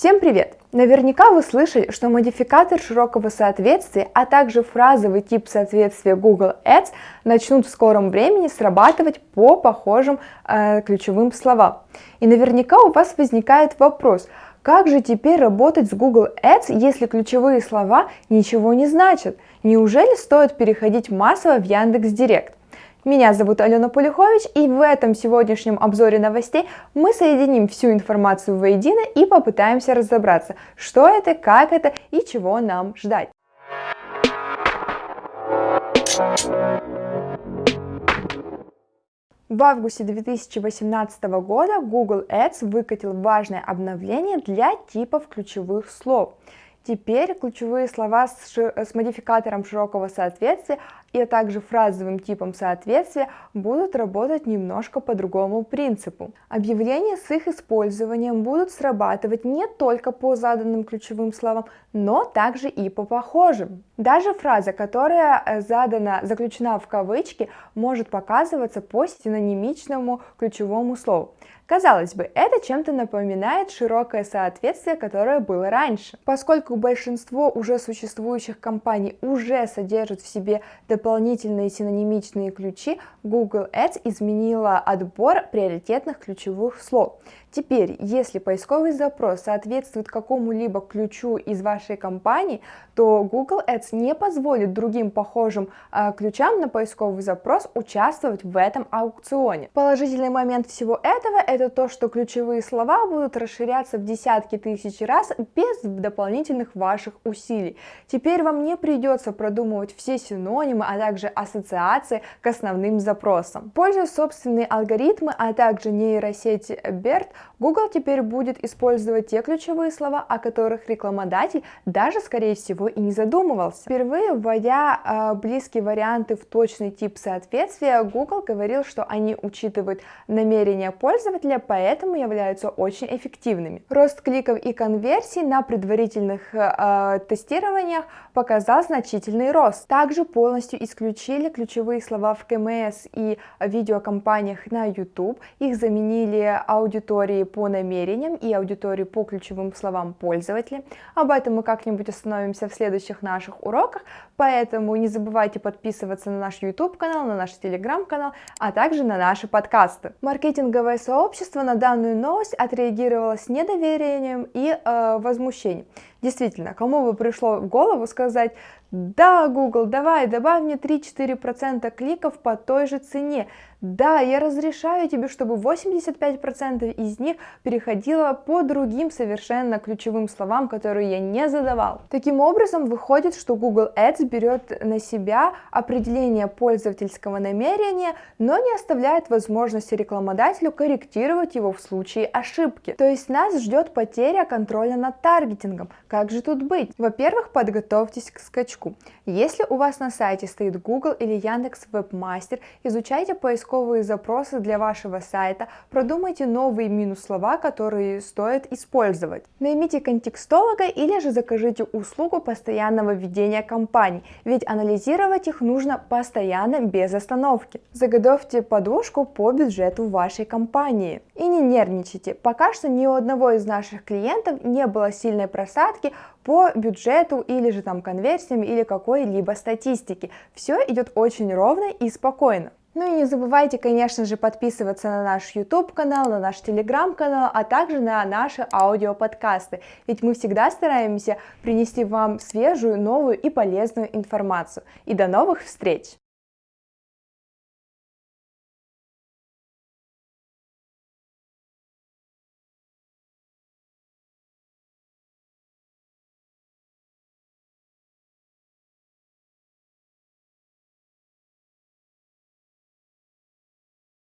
Всем привет! Наверняка вы слышали, что модификатор широкого соответствия, а также фразовый тип соответствия Google Ads начнут в скором времени срабатывать по похожим э, ключевым словам. И наверняка у вас возникает вопрос, как же теперь работать с Google Ads, если ключевые слова ничего не значат? Неужели стоит переходить массово в Яндекс.Директ? Меня зовут Алена Полюхович, и в этом сегодняшнем обзоре новостей мы соединим всю информацию воедино и попытаемся разобраться, что это, как это и чего нам ждать. В августе 2018 года Google Ads выкатил важное обновление для типов ключевых слов. Теперь ключевые слова с, с модификатором широкого соответствия и также фразовым типом соответствия будут работать немножко по другому принципу. Объявления с их использованием будут срабатывать не только по заданным ключевым словам, но также и по похожим. Даже фраза, которая э, задана, заключена в кавычки, может показываться по синонимичному ключевому слову. Казалось бы, это чем-то напоминает широкое соответствие, которое было раньше. Поскольку большинство уже существующих компаний уже содержит в себе дополнительные синонимичные ключи, Google Ads изменила отбор приоритетных ключевых слов. Теперь, если поисковый запрос соответствует какому-либо ключу из вашей компании, то Google Ads не позволит другим похожим э, ключам на поисковый запрос участвовать в этом аукционе. Положительный момент всего этого это то, что ключевые слова будут расширяться в десятки тысяч раз без дополнительных ваших усилий. Теперь вам не придется продумывать все синонимы, а также ассоциации к основным запросам. Пользуясь собственные алгоритмы, а также нейросети BERT, Google теперь будет использовать те ключевые слова, о которых рекламодатель даже, скорее всего, и не задумывался. Впервые вводя э, близкие варианты в точный тип соответствия, Google говорил, что они учитывают намерения пользователя, поэтому являются очень эффективными. Рост кликов и конверсий на предварительных э, тестированиях показал значительный рост. Также полностью исключили ключевые слова в КМС и видеокомпаниях на YouTube, их заменили аудитории по намерениям и аудитории по ключевым словам пользователя. Об этом мы как-нибудь остановимся в следующих наших уроках, поэтому не забывайте подписываться на наш YouTube канал, на наш Telegram канал, а также на наши подкасты. Маркетинговое сообщество на данную новость отреагировало с недоверием и э, возмущением. Действительно, кому бы пришло в голову сказать, да, Google, давай, добавь мне 3-4% кликов по той же цене. Да, я разрешаю тебе, чтобы 85% из них переходило по другим совершенно ключевым словам, которые я не задавал. Таким образом, выходит, что Google Ads берет на себя определение пользовательского намерения, но не оставляет возможности рекламодателю корректировать его в случае ошибки. То есть нас ждет потеря контроля над таргетингом, как же тут быть? Во-первых, подготовьтесь к скачку. Если у вас на сайте стоит Google или Яндекс Вебмастер, изучайте поисковые запросы для вашего сайта, продумайте новые минус-слова, которые стоит использовать. Наймите контекстолога или же закажите услугу постоянного ведения кампаний, ведь анализировать их нужно постоянно без остановки. Заготовьте подушку по бюджету вашей компании. И не нервничайте, пока что ни у одного из наших клиентов не было сильной просадки, ставки по бюджету или же там конверсиям или какой-либо статистике. Все идет очень ровно и спокойно. Ну и не забывайте, конечно же, подписываться на наш YouTube канал, на наш Telegram канал, а также на наши аудиоподкасты, ведь мы всегда стараемся принести вам свежую, новую и полезную информацию. И до новых встреч!